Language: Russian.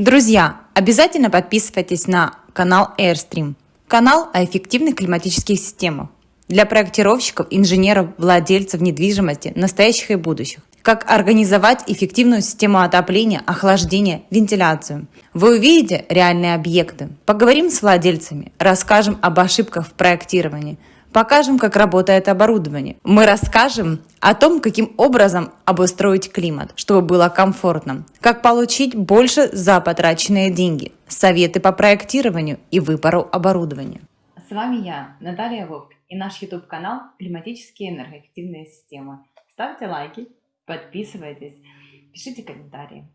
Друзья, обязательно подписывайтесь на канал Airstream, канал о эффективных климатических системах для проектировщиков, инженеров, владельцев недвижимости, настоящих и будущих. Как организовать эффективную систему отопления, охлаждения, вентиляцию. Вы увидите реальные объекты. Поговорим с владельцами, расскажем об ошибках в проектировании, покажем, как работает оборудование. Мы расскажем о том, каким образом обустроить климат, чтобы было комфортно, как получить больше за потраченные деньги, советы по проектированию и выбору оборудования. С вами я, Наталья Вовк, и наш YouTube-канал «Климатические энергоэффективные системы». Ставьте лайки, подписывайтесь, пишите комментарии.